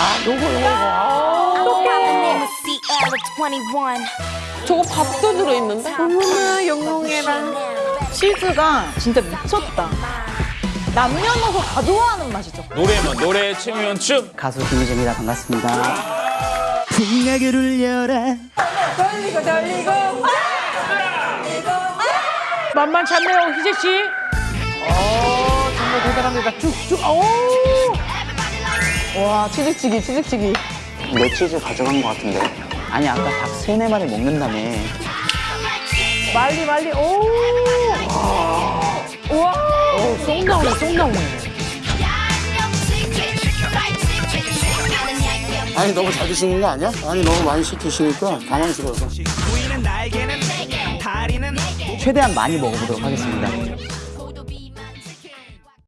아, 요거, 요거, 요거. 아, The name is Sierra 21. 저거 밥도 들어있는데? 어머나, 영롱해라. 치즈가 진짜 미쳤다. 남녀노소 다 좋아하는 맛이죠. 노래만 노래 춤이면 춤. 가수 김희재입니다. 반갑습니다. 풍악을 울려라 만만치 않네요, 희재 씨. 어, 정말 대단합니다. 쭉쭉, 오! 와, 치즈치기, 치즈치기. 내 치즈 가져간 것 같은데. 아니 아까 닭 세네 마리 먹는다며. 말리, 말리, 오! 우와! 오, 쏙 나오네, 쏙 나오네. 아니 너무 잘 드시는 거 아니야? 아니 너무 많이 시키시니까 당황스러워서 최대한 많이 먹어보도록 하겠습니다.